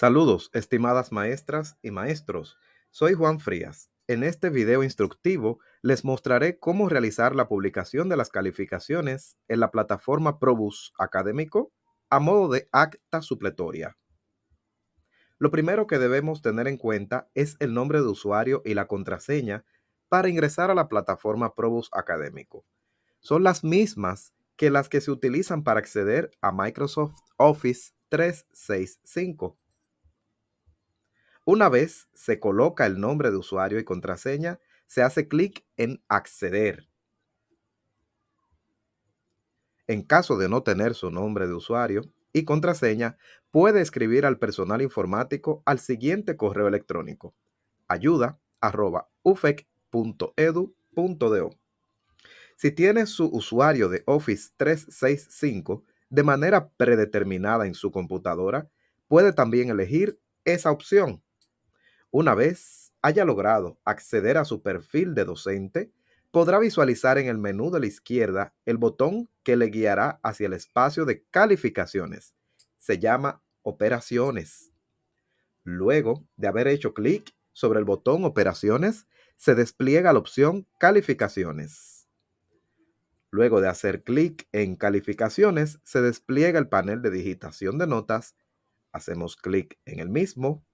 Saludos, estimadas maestras y maestros. Soy Juan Frías. En este video instructivo les mostraré cómo realizar la publicación de las calificaciones en la plataforma Probus Académico a modo de acta supletoria. Lo primero que debemos tener en cuenta es el nombre de usuario y la contraseña para ingresar a la plataforma Probus Académico. Son las mismas que las que se utilizan para acceder a Microsoft Office 365. Una vez se coloca el nombre de usuario y contraseña, se hace clic en Acceder. En caso de no tener su nombre de usuario y contraseña, puede escribir al personal informático al siguiente correo electrónico ayuda.ufec.edu.do. Si tiene su usuario de Office 365 de manera predeterminada en su computadora, puede también elegir esa opción. Una vez haya logrado acceder a su perfil de docente, podrá visualizar en el menú de la izquierda el botón que le guiará hacia el espacio de calificaciones. Se llama Operaciones. Luego de haber hecho clic sobre el botón Operaciones, se despliega la opción Calificaciones. Luego de hacer clic en Calificaciones, se despliega el panel de digitación de notas. Hacemos clic en el mismo.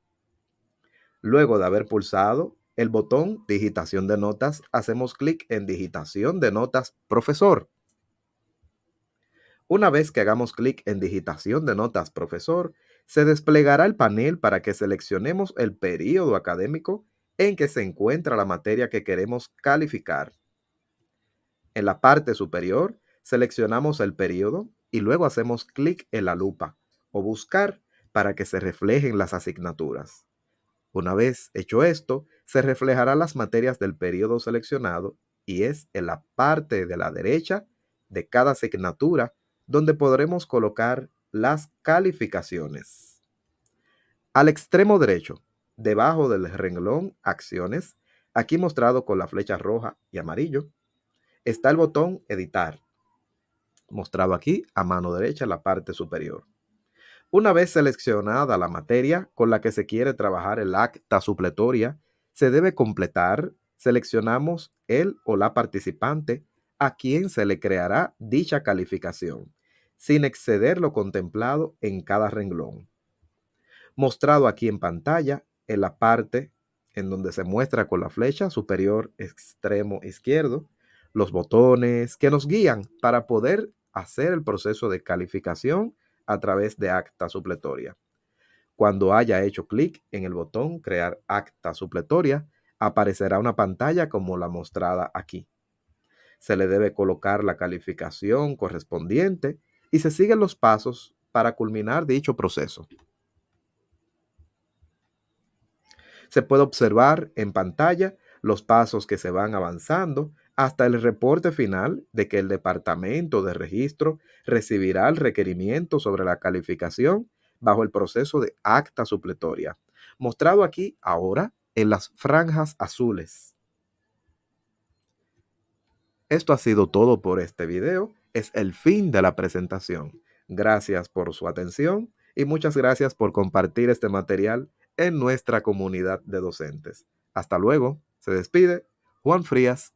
Luego de haber pulsado el botón Digitación de notas, hacemos clic en Digitación de notas Profesor. Una vez que hagamos clic en Digitación de notas Profesor, se desplegará el panel para que seleccionemos el periodo académico en que se encuentra la materia que queremos calificar. En la parte superior seleccionamos el periodo y luego hacemos clic en la lupa o buscar para que se reflejen las asignaturas. Una vez hecho esto, se reflejarán las materias del periodo seleccionado y es en la parte de la derecha de cada asignatura donde podremos colocar las calificaciones. Al extremo derecho, debajo del renglón Acciones, aquí mostrado con la flecha roja y amarillo, está el botón Editar, mostrado aquí a mano derecha en la parte superior. Una vez seleccionada la materia con la que se quiere trabajar el acta supletoria, se debe completar, seleccionamos el o la participante a quien se le creará dicha calificación, sin exceder lo contemplado en cada renglón. Mostrado aquí en pantalla, en la parte en donde se muestra con la flecha superior extremo izquierdo, los botones que nos guían para poder hacer el proceso de calificación a través de acta supletoria. Cuando haya hecho clic en el botón Crear acta supletoria, aparecerá una pantalla como la mostrada aquí. Se le debe colocar la calificación correspondiente y se siguen los pasos para culminar dicho proceso. Se puede observar en pantalla los pasos que se van avanzando hasta el reporte final de que el departamento de registro recibirá el requerimiento sobre la calificación bajo el proceso de acta supletoria, mostrado aquí ahora en las franjas azules. Esto ha sido todo por este video. Es el fin de la presentación. Gracias por su atención y muchas gracias por compartir este material en nuestra comunidad de docentes. Hasta luego. Se despide Juan Frías